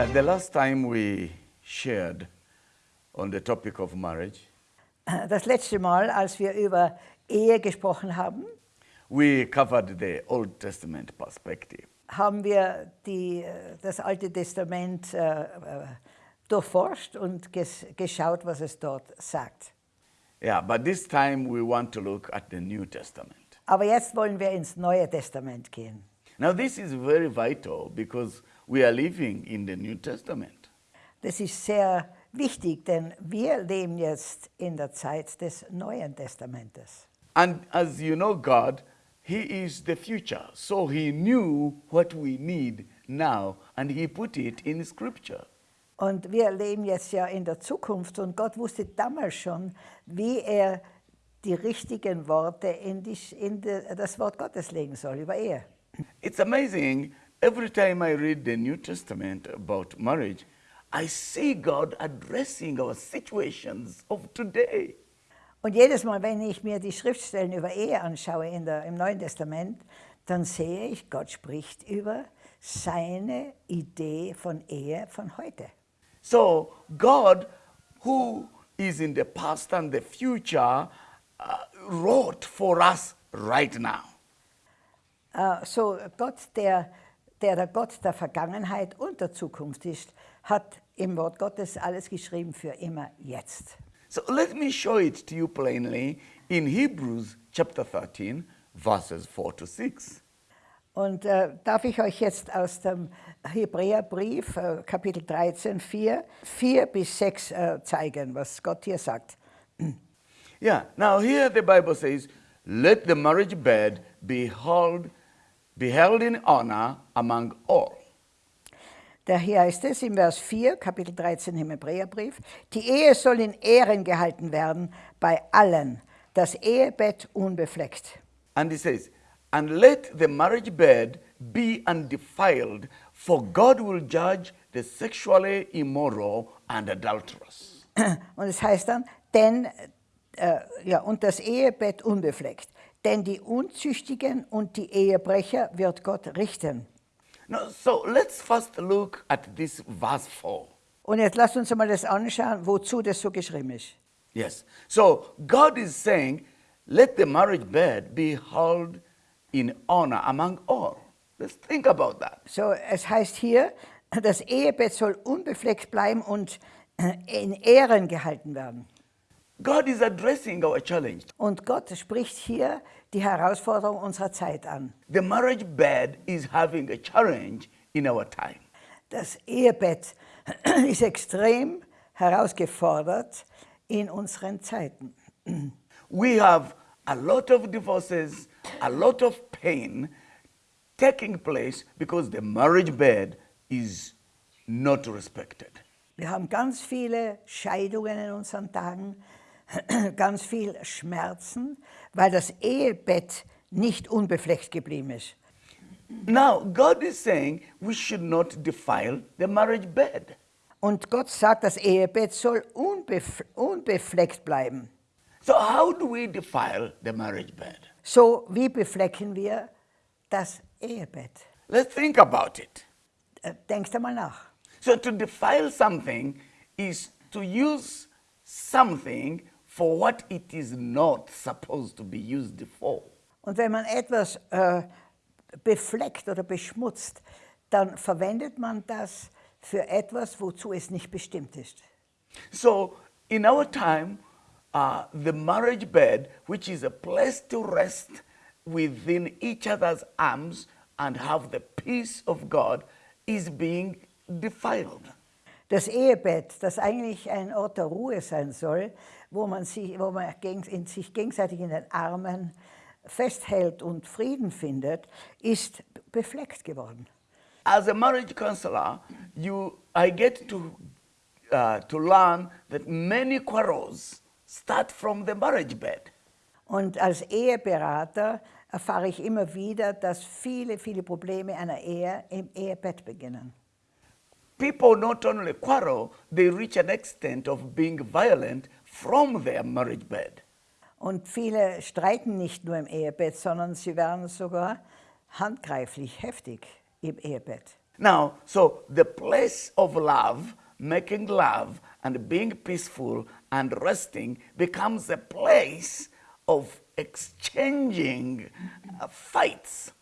Uh, the last time we shared on the topic of marriage, Das letzte Mal, als wir über Ehe gesprochen haben, we covered the Old Testament perspective. haben wir die, äh, das Alte Testament äh, äh, durchforscht und ges geschaut, was es dort sagt. Yeah, but this time we want to look at the New Testament. Aber jetzt wollen wir ins Neue Testament gehen. Now, this is very vital because we are living in the New Testament. Das ist sehr wichtig, denn wir leben jetzt in der Zeit des Neuen Testamentes. And as you know, God, He is the future. So He knew what we need now and He put it in Scripture. Und wir leben jetzt ja in der Zukunft und Gott wusste damals schon, wie er die richtigen Worte in, die, in die, das Wort Gottes legen soll über Ehe. It's amazing. Every time I read the New Testament about marriage, I see God addressing our situations of today. Und jedes Mal, wenn ich mir die Schriftstellen über Ehe anschaue in der, im Neuen Testament, dann sehe ich, Gott spricht über seine Idee von Ehe von heute. So, God, who is in the past and the future, uh, wrote for us right now. Äh, so Gott, der, der der Gott der Vergangenheit und der Zukunft ist, hat im Wort Gottes alles geschrieben für immer jetzt. So, let me show it to you plainly in Hebrews chapter 13, verses 4 to 6. Und äh, darf ich euch jetzt aus dem Hebräerbrief, äh, Kapitel 13, 4, 4 bis 6 äh, zeigen, was Gott hier sagt. Yeah, now here the Bible says, let the marriage bed be held, be held in honor among all. Da hier heißt es im Vers 4, Kapitel 13 im Hebräerbrief, die Ehe soll in Ehren gehalten werden bei allen, das Ehebett unbefleckt. And it says, and let the marriage bed be undefiled, for God will judge the sexually immoral and adulterous. Und es heißt dann, denn, äh, ja, und das Ehebett unbefleckt. Denn die Unzüchtigen und die Ehebrecher wird Gott richten. Now, so let's first look at this verse 4. Und jetzt lasst uns mal das anschauen, wozu das so geschrieben ist. Yes. So God is saying, let the marriage bed be held in honor among all. Let's think about that. So, es heißt hier, das Ehebett soll unbefleckt bleiben und in Ehren gehalten werden. God is addressing our challenge. Und Gott spricht hier die Herausforderung unserer Zeit an. The marriage bed is having a challenge in our time. Das Ehebett ist extrem herausgefordert in unseren Zeiten. We have a lot of divorces, a lot of pain taking place because the marriage bed is not respected. Wir haben ganz viele Scheidungen in unseren Tagen, ganz viel Schmerzen, weil das Ehebett nicht unbefleckt geblieben ist. Now, God is saying we should not defile the marriage bed. Und Gott sagt, das Ehebett soll unbef unbefleckt bleiben. So, how do we defile the marriage bed? So, wie beflecken wir das Ehebett? Let's think about it. Äh, Denkst einmal nach. So, to defile something is to use something for what it is not supposed to be used for. Und wenn man etwas äh, befleckt oder beschmutzt, dann verwendet man das für etwas, wozu es nicht bestimmt ist. So, in our time, uh, the marriage bed, which is a place to rest within each other's arms and have the peace of God, is being defiled. Das Ehebett, das eigentlich ein Ort der Ruhe sein soll, wo man sich, wo man in sich gegenseitig in den Armen festhält und Frieden findet, ist befleckt geworden. As a marriage counselor, you, I get to, uh, to learn that many quarrels start from the marriage bed. Und als Eheberater erfahre ich immer wieder, dass viele, viele Probleme einer Ehe im Ehebett beginnen. People not only quarrel, they reach an extent of being violent from their marriage bed. Und viele streiten nicht nur im Ehebett, sondern sie werden sogar handgreiflich, heftig im Ehebett. Now, so the place of love, making love, and being peaceful and resting becomes a place of exchanging uh, fights.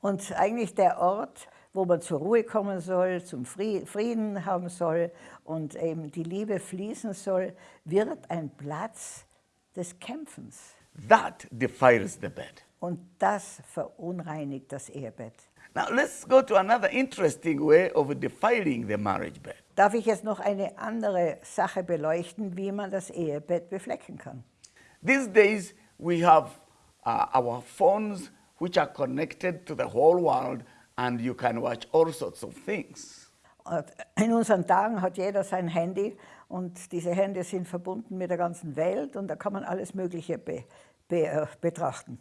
Und eigentlich der Ort, wo man zur Ruhe kommen soll, zum Frieden haben soll und eben die Liebe fließen soll, wird ein Platz des Kämpfens. That defiles the bed. Und das verunreinigt das Ehebett. Now let's go to another interesting way of defiling the marriage bed. Darf ich jetzt noch eine andere Sache beleuchten, wie man das Ehebett beflecken kann? These days we have uh, our phones which are connected to the whole world and you can watch all sorts of things. In unseren Tagen hat jeder sein Handy und diese Hände sind verbunden mit der ganzen Welt und da kann man alles Mögliche be, be, uh, betrachten.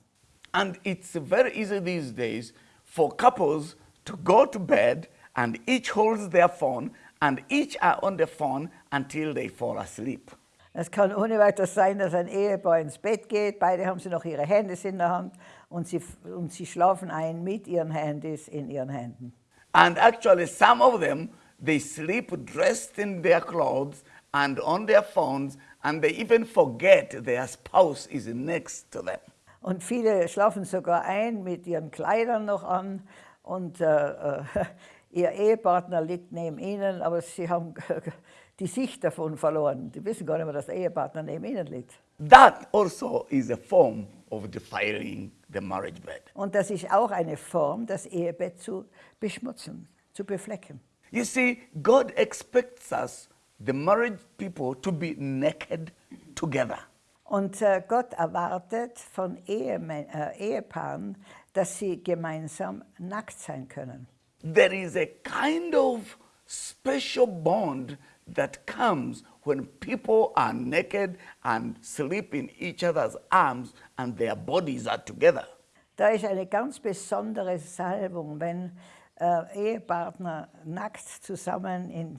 And it's very easy these days for couples to go to bed and each holds their phone and each are on the phone until they fall asleep. Es kann ohne weiteres sein, dass ein Ehepaar ins Bett geht, beide haben sie noch ihre Handys in der Hand und sie, und sie schlafen ein mit ihren Handys in ihren Händen. And actually some of them, they sleep dressed in their clothes and on their phones and they even forget their spouse is next to them. Und viele schlafen sogar ein mit ihren Kleidern noch an und äh, äh, ihr Ehepartner liegt neben ihnen, aber sie haben die Sicht davon verloren. Die wissen gar nicht mehr, dass der Ehepartner neben ihnen liegt. That also is a form of defiling the marriage bed. Und das ist auch eine Form, das Ehebett zu beschmutzen, zu beflecken. You see, God expects us, the married people, to be naked together. Und äh, Gott erwartet von Ehemann, äh, Ehepaaren, dass sie gemeinsam nackt sein können. There is a kind of special bond that comes when people are naked and sleep in each other's arms and their bodies are together. Da ist eine ganz besondere Salbung, wenn äh, Ehepartner nackt zusammen in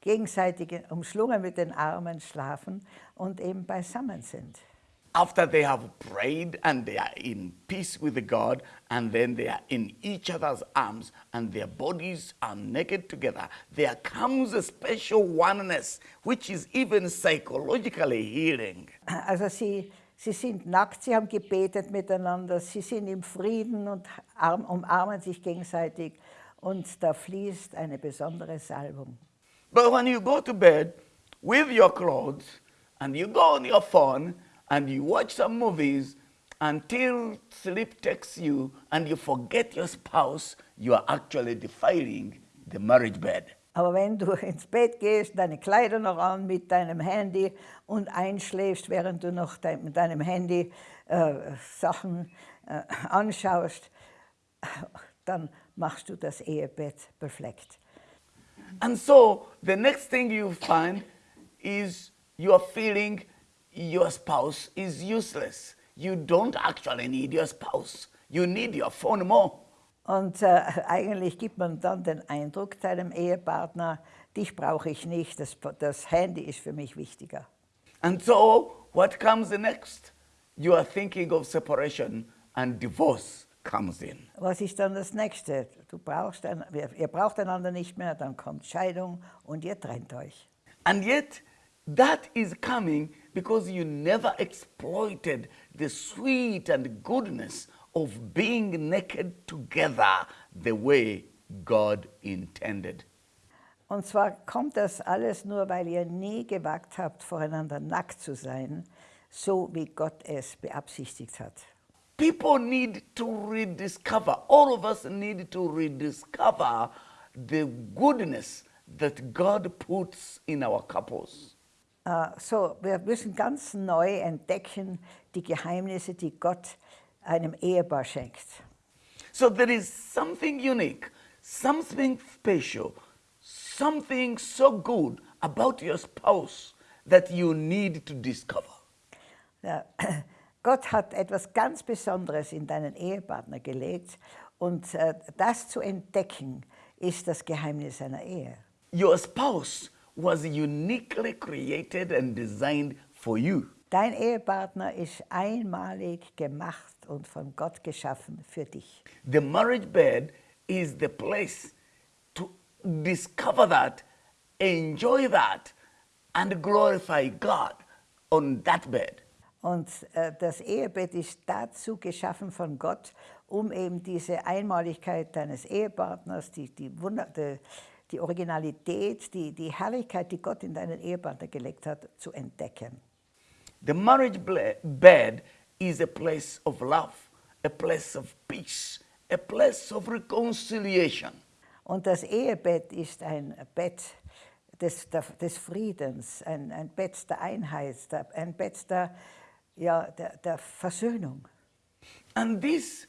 gegenseitig umschlungen mit den Armen schlafen und eben beisammen sind. After they have prayed and they are in peace with God and then they are in each other's arms and their bodies are naked together, there comes a special oneness which is even psychologically healing. Also sie, sie sind nackt, sie haben gebetet miteinander, sie sind im Frieden und umarmen sich gegenseitig und da fließt eine besondere Salbung. But when you go to bed with your clothes and you go on your phone and you watch some movies until sleep takes you and you forget your spouse, you are actually defiling the marriage bed. Aber wenn du ins Bett gehst, deine Kleider noch an mit deinem Handy und einschläfst, während du noch de mit deinem Handy äh, Sachen äh, anschaust, dann machst du das Ehebett befleckt. And so the next thing you find is you are feeling your spouse is useless. You don't actually need your spouse. You need your phone more. Und äh, eigentlich gibt man dann den Eindruck seinem Ehepartner, dich brauche ich nicht, das, das Handy ist für mich wichtiger. And so, what comes next? You are thinking of separation and divorce comes in. Was ist dann das Nächste? Du brauchst ein, ihr braucht einander nicht mehr, dann kommt Scheidung und ihr trennt euch. And yet, that is coming because you never exploited the sweet and goodness of being naked together the way God intended. Und zwar kommt das alles nur, weil ihr nie gewagt habt, voreinander nackt zu sein, so wie Gott es beabsichtigt hat. People need to rediscover, all of us need to rediscover the goodness that God puts in our couples. Uh, so, wir müssen ganz neu entdecken die Geheimnisse, die Gott einem Ehepaar schenkt. So there is something unique, something special, something so good about your spouse that you need to discover. Ja, Gott hat etwas ganz Besonderes in deinen Ehepartner gelegt und äh, das zu entdecken ist das Geheimnis einer Ehe. Your spouse was uniquely created and designed for you. Dein Ehepartner ist einmalig gemacht und von Gott geschaffen für dich. The marriage bed is the place to discover that, enjoy that, and glorify God on that bed. Und äh, das Ehebett ist dazu geschaffen von Gott, um eben diese Einmaligkeit deines Ehepartners, die, die, Wunder, die, die Originalität, die, die Herrlichkeit, die Gott in deinen Ehepartner gelegt hat, zu entdecken. The marriage bed is a place of love, a place of peace, a place of reconciliation. Und das Ehebett ist ein Bett des, des Friedens, ein, ein Bett der Einheit, ein Bett der, ja, der, der Versöhnung. And this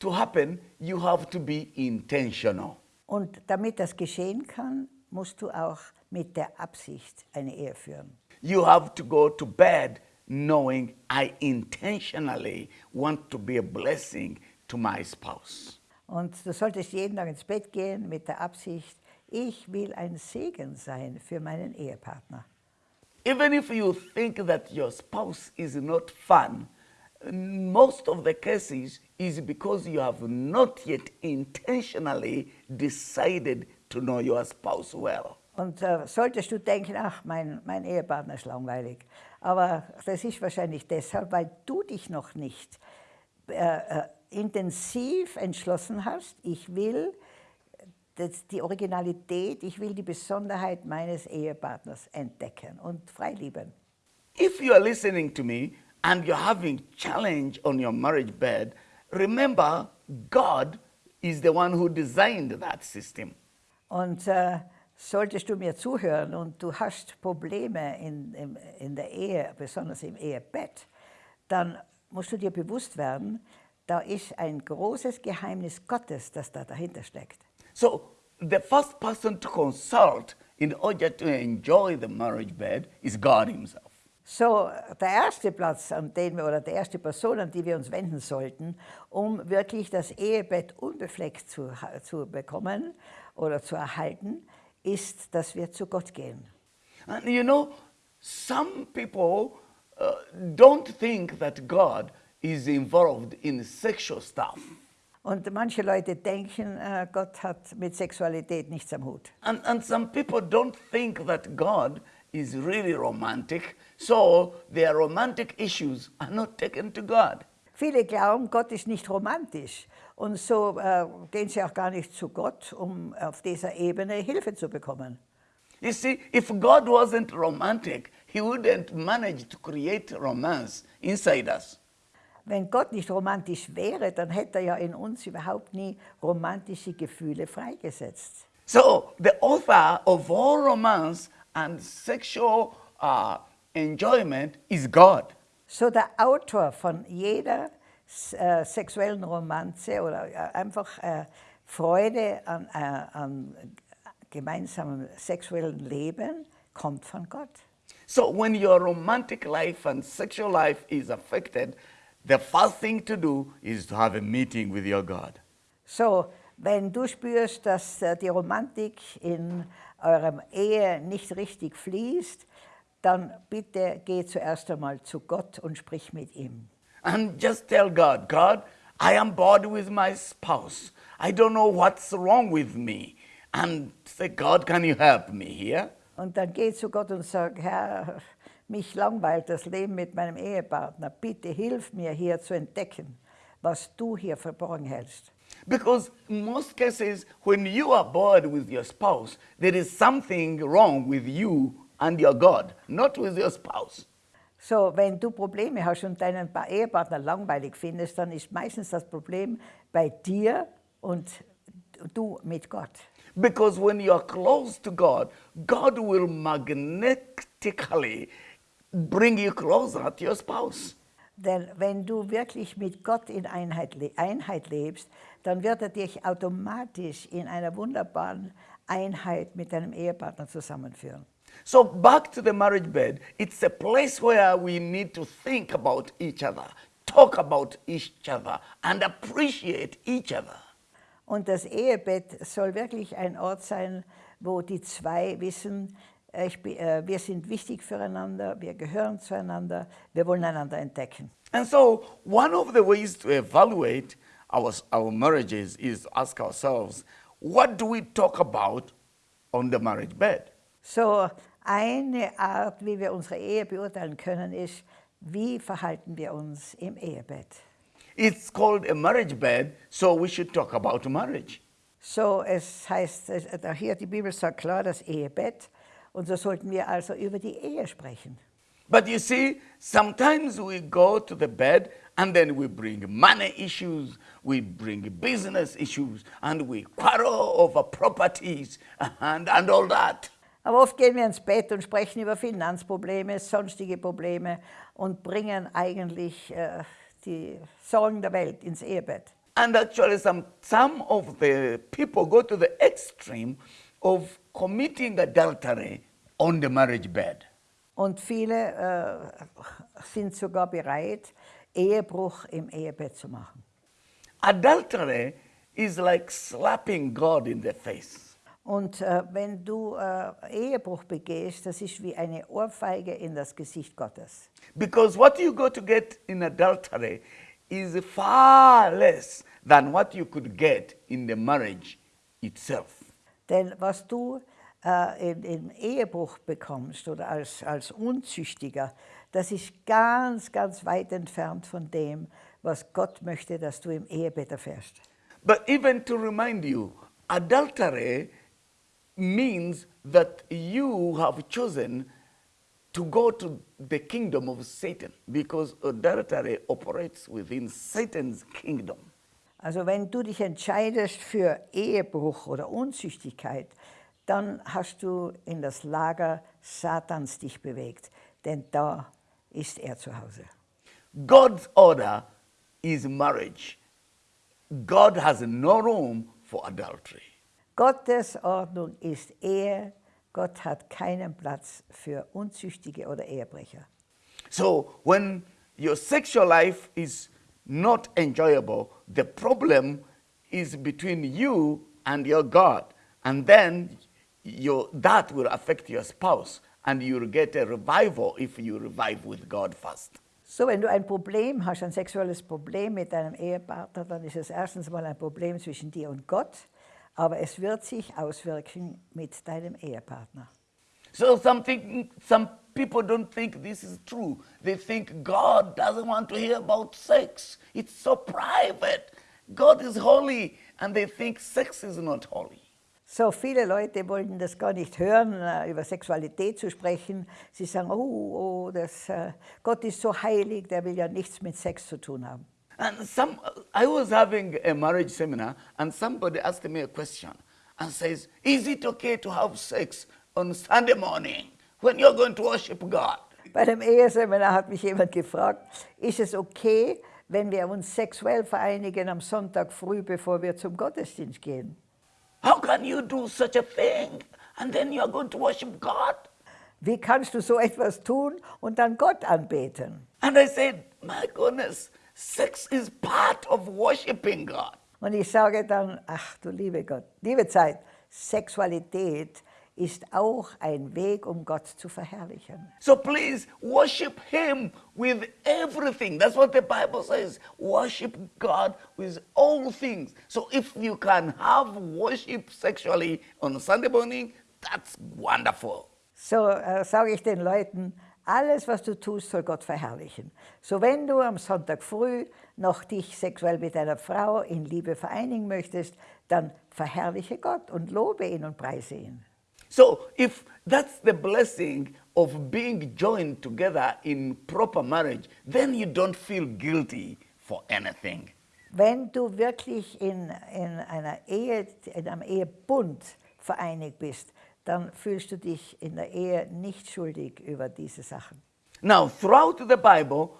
to happen, you have to be intentional. Und damit das geschehen kann, musst du auch mit der Absicht eine Ehe führen. You have to go to bed knowing I intentionally want to be a blessing to my spouse. Und du solltest jeden Tag ins Bett gehen mit der Absicht, ich will ein Segen sein für meinen Ehepartner. Even if you think that your spouse is not fun, most of the cases is because you have not yet intentionally decided to know your spouse well. Und äh, solltest du denken, ach, mein, mein Ehepartner ist langweilig. Aber das ist wahrscheinlich deshalb, weil du dich noch nicht äh, äh, intensiv entschlossen hast, ich will das, die Originalität, ich will die Besonderheit meines Ehepartners entdecken und freilieben. If you are listening to me and you're having challenge on your marriage bed, remember God is the one who designed that system. Und äh, solltest du mir zuhören und du hast Probleme in, in, in der Ehe, besonders im Ehebett, dann musst du dir bewusst werden, da ist ein großes Geheimnis Gottes, das da dahinter steckt. So the first person to consult in order to enjoy the marriage bed is God himself. So, der erste Platz, an den wir, oder die erste Person, an die wir uns wenden sollten, um wirklich das Ehebett unbefleckt zu, zu bekommen oder zu erhalten, ist, dass wir zu Gott gehen. And you know, some people uh, don't think that God is involved in sexual stuff. Und manche Leute denken, äh, Gott hat mit Sexualität nichts am Hut. And, and some people don't think that God is really romantic, so their romantic issues are not taken to God. Viele glauben, Gott ist nicht romantisch. Und so äh, gehen sie auch gar nicht zu Gott, um auf dieser Ebene Hilfe zu bekommen. You see, if God wasn't romantic, He wouldn't manage to create romance inside us. Wenn Gott nicht romantisch wäre, dann hätte er ja in uns überhaupt nie romantische Gefühle freigesetzt. So, the author of all romance and sexual uh, enjoyment is God. So der Autor von jeder äh, sexuellen Romanze oder äh, einfach äh, Freude an, äh, an gemeinsamem sexuellen Leben kommt von Gott. So, when your romantic life and sexual life is affected, the first thing to do is to have a meeting with your God. So, wenn du spürst, dass äh, die Romantik in eurem Ehe nicht richtig fließt, dann bitte geh zuerst einmal zu Gott und sprich mit ihm. And just tell God, God, I am bored with my spouse. I don't know what's wrong with me. And say, God, can you help me here? Und dann geh zu Gott und sag, Herr, mich langweilt das Leben mit meinem Ehepartner. Bitte hilf mir hier zu entdecken, was du hier verborgen hältst. Because in most cases, when you are bored with your spouse, there is something wrong with you and your God, not with your spouse. So, wenn du Probleme hast und deinen Pa- Ehepartner langweilig findest, dann ist meistens das Problem bei dir und du mit Gott. Because when you are close to God, God will magnetically bring you closer to your spouse. Denn wenn du wirklich mit Gott in Einheit, Einheit lebst, dann wird er dich automatisch in einer wunderbaren Einheit mit deinem Ehepartner zusammenführen. So, back to the marriage bed, it's a place where we need to think about each other, talk about each other, and appreciate each other. Und das Ehebett soll wirklich ein Ort sein, wo die zwei wissen, äh, ich, bi- äh, wir sind wichtig füreinander, wir gehören zueinander, wir wollen einander entdecken. And so, one of the ways to evaluate our, our marriages is to ask ourselves what do we talk about on the marriage bed. So eine Art, wie wir unsere Ehe beurteilen können, ist, wie verhalten wir uns im Ehebett. It's called a marriage bed, so we should talk about marriage. So es heißt, hier die Bibel sagt klar das Ehebett und so sollten wir also über die Ehe sprechen. But you see, sometimes we go to the bed and then we bring money issues, we bring business issues, and we quarrel over properties and, and all that. Aber oft gehen wir ins Bett und sprechen über Finanzprobleme, sonstige Probleme und bringen eigentlich äh, die Sorgen der Welt ins Ehebett. And actually, some, some of the people go to the extreme of committing adultery on the marriage bed. Und viele äh, sind sogar bereit, Ehebruch im Ehebett zu machen. Adultery is like slapping God in the face. Und äh, wenn du äh, Ehebruch begehst, das ist wie eine Ohrfeige in das Gesicht Gottes. Because what you go to get in adultery is far less than what you could get in the marriage itself. Denn was du äh, in, im Ehebruch bekommst oder als, als Unzüchtiger, das ist ganz, ganz weit entfernt von dem, was Gott möchte, dass du im Ehebett erfährst. But even to remind you, adultery means that you have chosen to go to the kingdom of Satan because adultery operates within Satan's kingdom. Also wenn du dich entscheidest für Ehebruch oder Unzüchtigkeit, dann hast du in das Lager Satans dich bewegt, denn da ist er zu Hause. God's order is marriage. God has no room for adultery. Gottes Ordnung ist Ehe. Gott hat keinen Platz für Unzüchtige oder Ehebrecher. So when your sexual life is not enjoyable, the problem is between you and your God. And then your, that will affect your spouse, and you'll get a revival if you revive with God first. So, wenn du ein Problem hast, ein sexuelles Problem mit deinem Ehepartner, dann ist es erstens mal ein Problem zwischen dir und Gott, aber es wird sich auswirken mit deinem Ehepartner. So something, some people don't think this is true. They think God doesn't want to hear about sex. It's so private. God is holy, and they think sex is not holy. So viele Leute wollten das gar nicht hören, äh, über Sexualität zu sprechen. Sie sagen, oh, oh das, äh, Gott ist so heilig, der will ja nichts mit Sex zu tun haben. And some, I was having a marriage seminar, and somebody asked me a question and says, Is it okay to have sex on Sunday morning when you're going to worship God? Bei dem Eheseminar hat mich jemand gefragt, ist es okay, wenn wir uns sexuell vereinigen am Sonntag früh, bevor wir zum Gottesdienst gehen? How can you do such a thing and then you're going to worship God? Wie kannst du so etwas tun und dann Gott anbeten? And I said, My goodness, sex is part of worshiping God. Und ich sage dann, ach du liebe Gott, liebe Zeit, Sexualität ist auch ein Weg, um Gott zu verherrlichen. So please worship Him with everything. That's what the Bible says. Worship God with all things. So if you can have worship sexually on Sunday morning, that's wonderful. So äh, sage ich den Leuten, alles, was du tust, soll Gott verherrlichen. So wenn du am Sonntag früh noch dich sexuell mit deiner Frau in Liebe vereinigen möchtest, dann verherrliche Gott und lobe ihn und preise ihn. So if that's the blessing of being joined together in proper marriage, then you don't feel guilty for anything. Wenn du wirklich in, in einer Ehe, in einem Ehebund vereinigt bist, dann fühlst du dich in der Ehe nicht schuldig über diese Sachen. Now, throughout the Bible,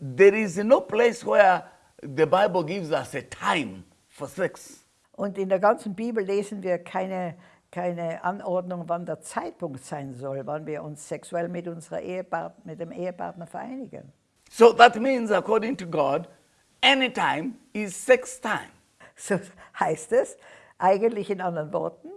there is no place where the Bible gives us a time for sex. Und in der ganzen Bibel lesen wir keine, keine Anordnung, wann der Zeitpunkt sein soll, wann wir uns sexuell mit, unserer Ehepart mit dem Ehepartner vereinigen. So that means, according to God, any time is sex time. So heißt es eigentlich in anderen Worten,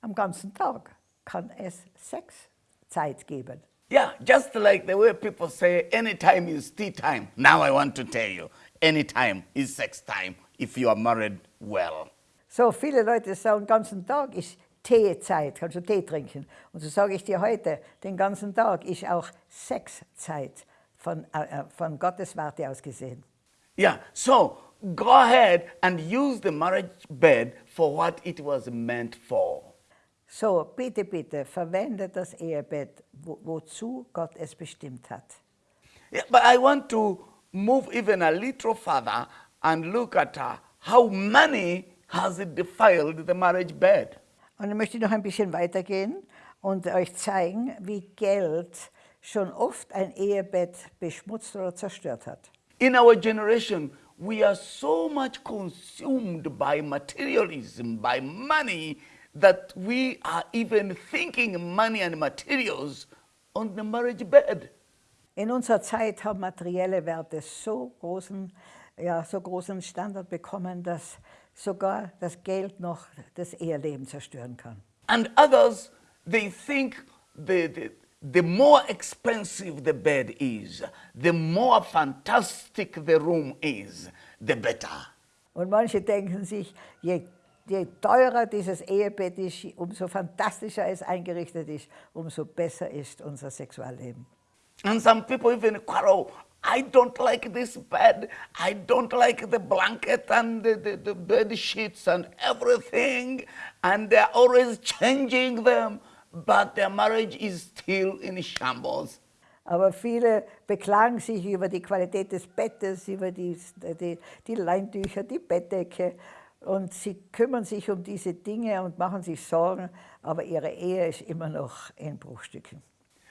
am ganzen Tag kann es Sexzeit geben. Yeah, just like the way people say any time is tea time. Now I want to tell you, any time is sex time if you are married well. So viele Leute sagen, den ganzen Tag ist Teezeit, kannst du Tee trinken. Und so sage ich dir heute, den ganzen Tag ist auch Sexzeit von, äh, von Gottes Warte aus gesehen. Yeah, so go ahead and use the marriage bed for what it was meant for. So, bitte, bitte, verwende das Ehebett, wo, wozu Gott es bestimmt hat. Yeah, but I want to move even a little further and look at uh, how money has defiled the marriage bed. Und dann möchte ich noch ein bisschen weitergehen und euch zeigen, wie Geld schon oft ein Ehebett beschmutzt oder zerstört hat. In our generation, we are so much consumed by materialism, by money, that we are even thinking money and materials on the marriage bed. In unserer Zeit haben materielle Werte so großen, ja, so großen Standard bekommen, dass sogar das Geld noch das Eheleben zerstören kann. And others, they think the, the, the more expensive the bed is, the more fantastic the room is, the better. Und manche denken sich, je, je teurer dieses Ehebett ist, umso fantastischer es eingerichtet ist, umso besser ist unser Sexualleben. And some people even quarrel. I don't like this bed. I don't like the blanket and the, the, the bed sheets and everything. And they're always changing them. But their marriage is still in shambles. Aber viele beklagen sich über die Qualität des Bettes, über die, die, die Leintücher, die Bettdecke. Und sie kümmern sich um diese Dinge und machen sich Sorgen, aber ihre Ehe ist immer noch in Bruchstücken.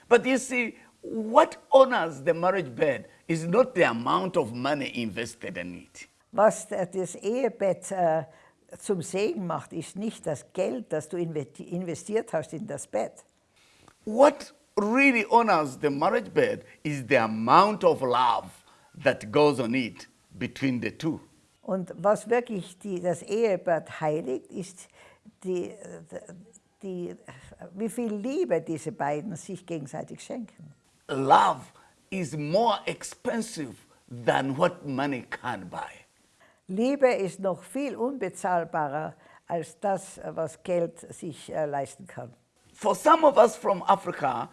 But you see, what honors the marriage bed is not the amount of money invested in it. Was das Ehebett äh, zum Segen macht, ist nicht das Geld, das du investiert hast in das Bett. What really honors the marriage bed is the amount of love that goes on it between the two. Und was wirklich die, das Ehebett heiligt, ist die, die, wie viel Liebe diese beiden sich gegenseitig schenken. Love is more expensive than what money can buy. Liebe ist noch viel unbezahlbarer als das, was Geld sich äh, leisten kann. For some of us from Africa,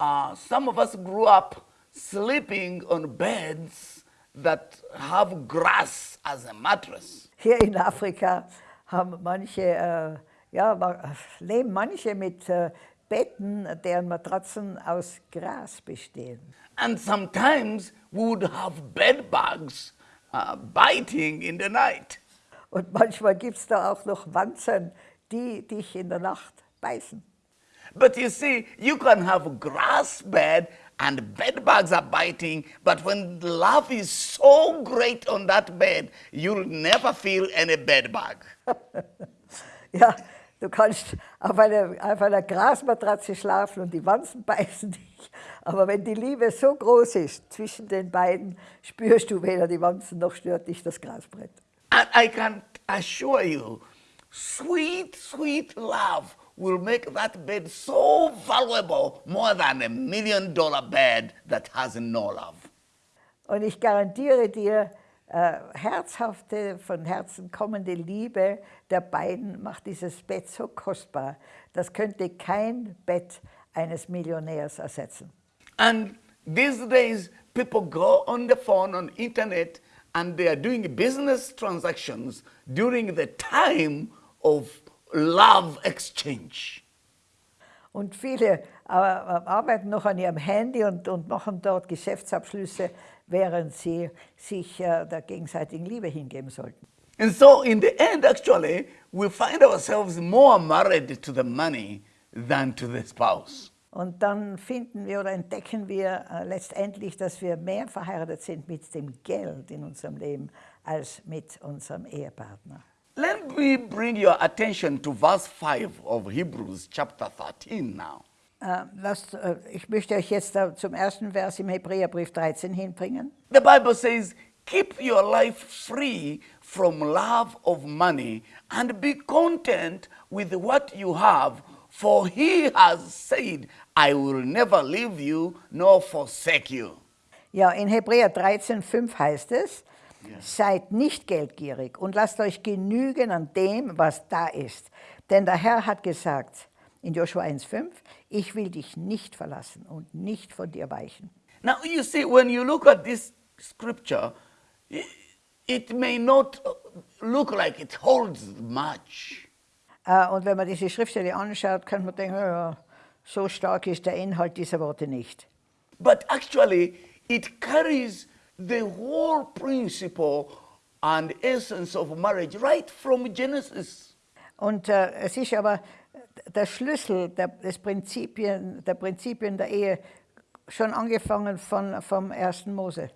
uh, some of us grew up sleeping on beds that have grass as a mattress. Hier in Afrika haben manche, äh, ja, leben manche mit äh, Betten, deren Matratzen aus Gras bestehen. And sometimes we would have bed bugs uh, biting in the night. Und manchmal gibt es da auch noch Wanzen, die dich in der Nacht beißen. But you see, you can have grass bed and bed bugs are biting, but when love is so great on that bed, you'll never feel any bed bug. ja, du kannst auf einer, auf einer Grasmatratze schlafen und die Wanzen beißen dich. Aber wenn die Liebe so groß ist zwischen den beiden, spürst du weder die Wanzen noch stört dich das Grasbrett. And I can assure you, sweet, sweet love will make that bed so valuable, more than a million dollar bed that has no love. Und ich garantiere dir, äh, herzhafte, von Herzen kommende Liebe der beiden macht dieses Bett so kostbar. Das könnte kein Bett eines Millionärs ersetzen. And these days, people go on the phone, on internet, and they are doing business transactions during the time of love exchange. Und viele arbeiten noch an ihrem Handy und, und machen dort Geschäftsabschlüsse, während sie sich äh, der gegenseitigen Liebe hingeben sollten. And so in the end, actually, we find ourselves more married to the money than to the spouse. Und dann finden wir oder entdecken wir äh, letztendlich, dass wir mehr verheiratet sind mit dem Geld in unserem Leben als mit unserem Ehepartner. Let me bring your attention to verse 5 of Hebrews chapter 13 now. Äh, lasst, äh, ich möchte euch jetzt zum ersten Vers im Hebräerbrief 13 hinbringen. The Bible says, keep your life free from love of money and be content with what you have, for he has said, I will never leave you nor forsake you. Ja, in Hebräer 13, 5 heißt es, Seid nicht geldgierig und lasst euch genügen an dem, was da ist. Denn der Herr hat gesagt in Joshua 1,5, ich will dich nicht verlassen und nicht von dir weichen. Now, you see, when you look at this scripture, it may not look like it holds much. Äh, Und wenn man diese Schriftstelle anschaut, kann man denken, ja, so stark ist der Inhalt dieser Worte nicht. But actually, it carries the whole principle and essence of marriage right from Genesis. Und äh, es ist aber der Schlüssel der, des Prinzipien, der Prinzipien der Ehe schon angefangen von, vom ersten Mose.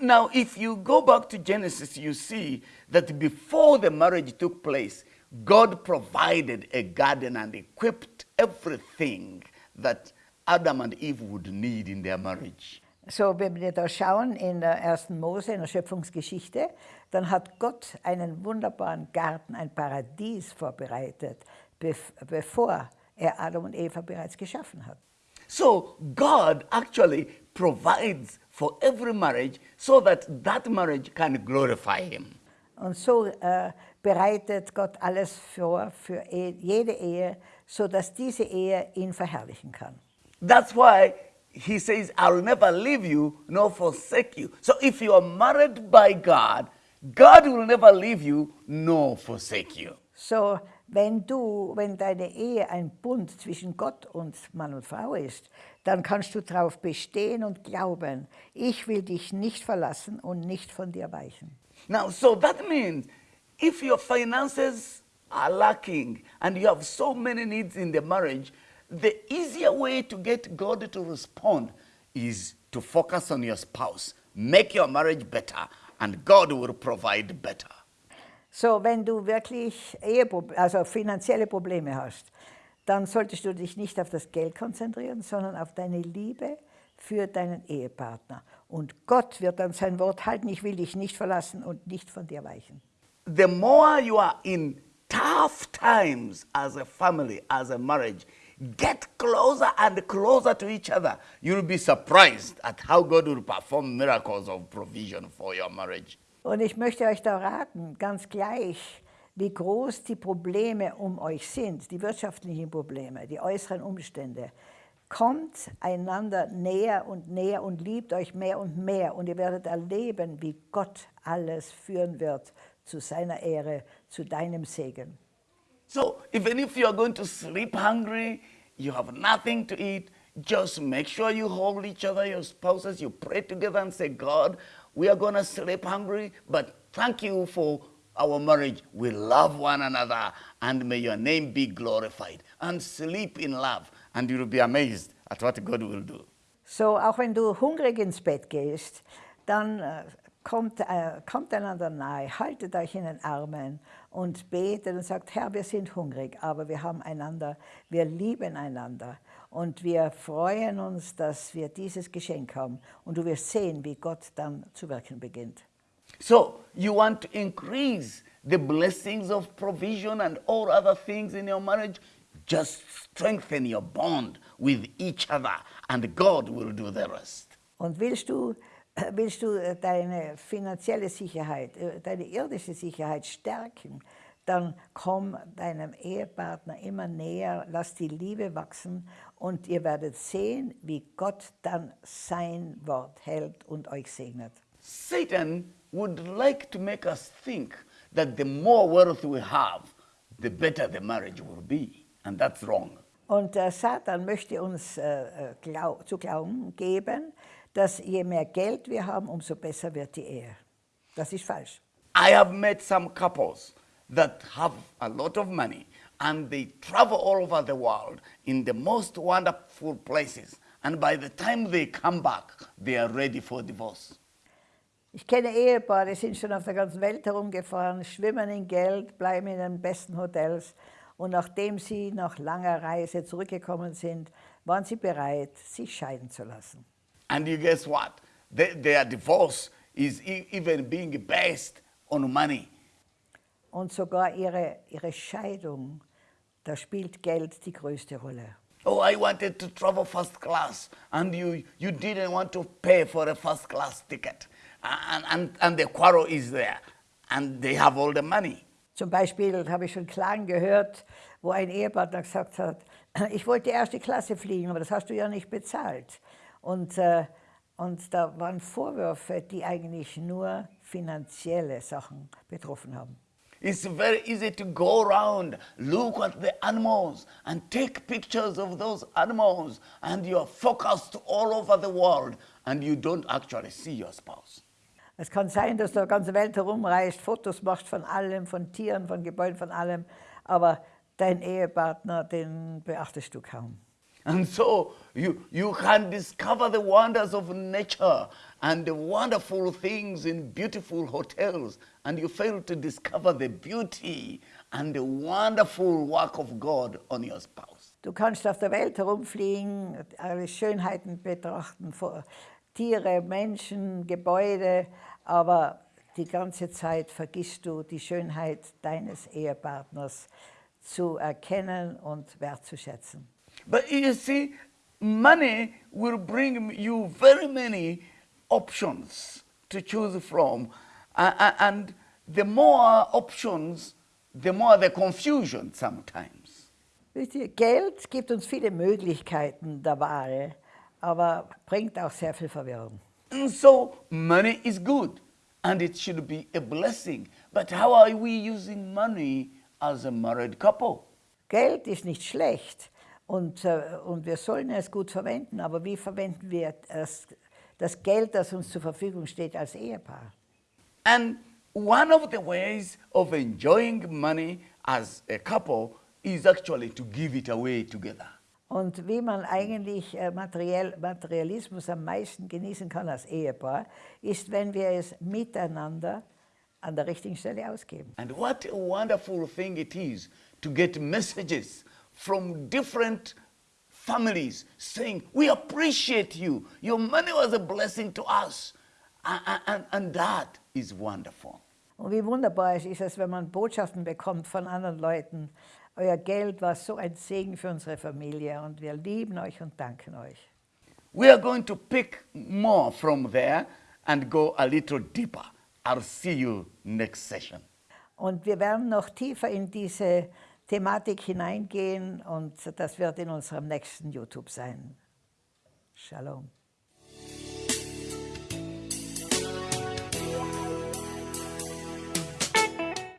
Now, if you go back to Genesis, you see that before the marriage took place, God provided a garden and equipped everything that Adam and Eve would need in their marriage. So, wenn wir da schauen in der ersten Mose, in der Schöpfungsgeschichte, dann hat Gott einen wunderbaren Garten, ein Paradies vorbereitet, bev bevor er Adam und Eva bereits geschaffen hat. So, God actually provides for every marriage so that that marriage can glorify Him. Und so äh, bereitet Gott alles vor für e jede Ehe, sodass diese Ehe ihn verherrlichen kann. That's why He says, I'll never leave you nor forsake you. So, if you are married by God, God will never leave you nor forsake you. So, wenn du, wenn deine Ehe ein Bund zwischen Gott und Mann und Frau ist, dann kannst du darauf bestehen und glauben, ich will dich nicht verlassen und nicht von dir weichen. Now, so that means if your finances are lacking and you have so many needs in the marriage, the easier way to get God to respond is to focus on your spouse, make your marriage better, and God will provide better. So, wenn du wirklich also finanzielle Probleme hast, dann solltest du dich nicht auf das Geld konzentrieren, sondern auf deine Liebe für deinen Ehepartner. Und Gott wird dann sein Wort halten, ich will dich nicht verlassen und nicht von dir weichen. The more you are in tough times as a family, as a marriage, get closer and closer to each other. You'll be surprised at how God will perform miracles of provision for your marriage. Und ich möchte euch da raten, ganz gleich, wie groß die Probleme um euch sind, die wirtschaftlichen Probleme, die äußeren Umstände. Kommt einander näher und näher und liebt euch mehr und mehr und ihr werdet erleben, wie Gott alles führen wird zu seiner Ehre, zu deinem Segen. So even if you are going to sleep hungry, you have nothing to eat, just make sure you hold each other, your spouses, you pray together and say, God, we are going to sleep hungry, but thank you for our marriage. We love one another, and may your name be glorified. And sleep in love, and you'll be amazed at what God will do. So, auch wenn du hungrig ins Bett gehst, dann äh, kommt, äh, kommt einander nahe, haltet euch in den Armen und betet und sagt, Herr, wir sind hungrig, aber wir haben einander, wir lieben einander und wir freuen uns, dass wir dieses Geschenk haben und du wirst sehen, wie Gott dann zu wirken beginnt. So you want to increase the blessings of provision and all other things in your marriage? Just strengthen your bond with each other, and God will do the rest. Und willst du, willst du äh, deine finanzielle Sicherheit, äh, deine irdische Sicherheit stärken, dann komm deinem Ehepartner immer näher, lass die Liebe wachsen und ihr werdet sehen, wie Gott dann sein Wort hält und euch segnet. Satan would like to make us think that the more wealth we have, the better the marriage will be. And that's wrong. Und der Satan möchte uns äh, äh, glau zu glauben geben, dass je mehr Geld wir haben, umso besser wird die Ehe. Das ist falsch. I have met some couples that have a lot of money and they travel all over the world in the most wonderful places. And by the time they come back, they are ready for divorce. Ich kenne Ehepaare, die sind schon auf der ganzen Welt herumgefahren, schwimmen in Geld, bleiben in den besten Hotels und nachdem sie nach langer Reise zurückgekommen sind, waren sie bereit, sich scheiden zu lassen. And you guess what? They, their divorce is e- even being based on money. Und sogar ihre, ihre Scheidung, da spielt Geld die größte Rolle. Oh, I wanted to travel first class, and you, you didn't want to pay for a first class ticket. And, and, and the quarrel is there, and they have all the money. Zum Beispiel habe ich schon Klagen gehört, wo ein Ehepartner gesagt hat, ich wollte erste Klasse fliegen, aber das hast du ja nicht bezahlt. Und, äh, und da waren Vorwürfe, die eigentlich nur finanzielle Sachen betroffen haben. It's very easy to go around, look at the animals and take pictures of those animals and you're focused all over the world and you don't actually see your spouse. Es kann sein, dass du die ganze Welt herumreist, Fotos machst von allem, von Tieren, von Gebäuden, von allem, aber dein Ehepartner, den beachtest du kaum. And so you, you can discover the wonders of nature and the wonderful things in beautiful hotels, and you fail to discover the beauty and the wonderful work of God on your spouse. Du kannst auf der Welt herumfliegen, alle Schönheiten betrachten, Tiere, Menschen, Gebäude, aber die ganze Zeit vergisst du die Schönheit deines Ehepartners zu erkennen und wertzuschätzen. But you see, money will bring you very many options to choose from. Uh, and the more options, the more the confusion sometimes. Geld gibt uns viele Möglichkeiten der Wahl, aber bringt auch sehr viel Verwirrung. And so money is good and it should be a blessing. But how are we using money as a married couple? Geld ist nicht schlecht, und, äh, und wir sollen es gut verwenden, aber wie verwenden wir das, das Geld, das uns zur Verfügung steht als Ehepaar? And one of the ways of enjoying money as a couple is actually to give it away together. Und wie man eigentlich äh, Materiell, Materialismus am meisten genießen kann als Ehepaar, ist, wenn wir es miteinander an der richtigen Stelle ausgeben. And what a wonderful thing it is to get messages from different families saying, we appreciate you. Your money was a blessing to us. And, and, and that is wonderful. Und wie wunderbar ist es, wenn man Botschaften bekommt von anderen Leuten. Euer Geld war so ein Segen für unsere Familie und wir lieben euch und danken euch. We are going to pick more from there and go a little deeper. I'll see you next session. Und wir werden noch tiefer in diese Thematik hineingehen und das wird in unserem nächsten YouTube sein. Shalom.